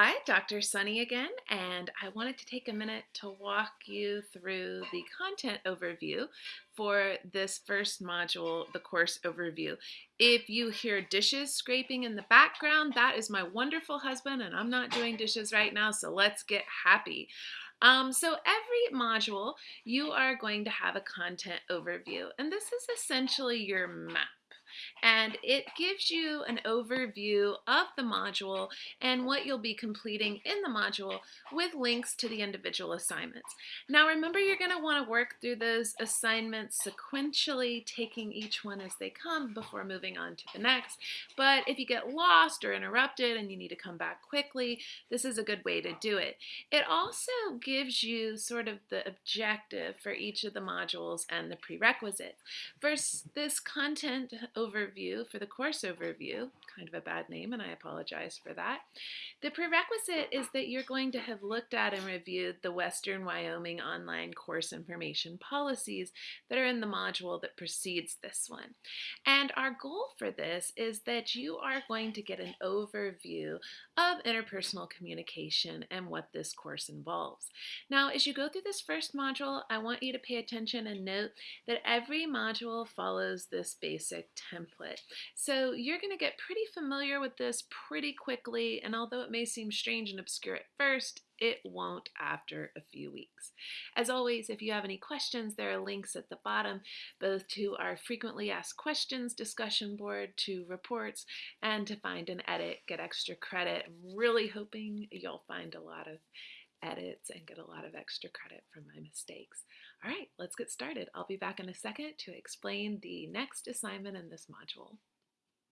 Hi, Dr. Sunny again, and I wanted to take a minute to walk you through the content overview for this first module, the course overview. If you hear dishes scraping in the background, that is my wonderful husband, and I'm not doing dishes right now, so let's get happy. Um, so every module, you are going to have a content overview, and this is essentially your map and it gives you an overview of the module and what you'll be completing in the module with links to the individual assignments. Now remember you're going to want to work through those assignments sequentially, taking each one as they come before moving on to the next. But if you get lost or interrupted and you need to come back quickly, this is a good way to do it. It also gives you sort of the objective for each of the modules and the prerequisites. For this content overview, for the course overview, kind of a bad name and I apologize for that, the prerequisite is that you're going to have looked at and reviewed the Western Wyoming Online Course Information Policies that are in the module that precedes this one. And our goal for this is that you are going to get an overview of interpersonal communication and what this course involves. Now, as you go through this first module, I want you to pay attention and note that every module follows this basic template. So you're going to get pretty familiar with this pretty quickly, and although it may seem strange and obscure at first, it won't after a few weeks. As always, if you have any questions, there are links at the bottom, both to our frequently asked questions discussion board, to reports, and to find and edit, get extra credit. I'm really hoping you'll find a lot of edits and get a lot of extra credit from my mistakes. All right, let's get started. I'll be back in a second to explain the next assignment in this module.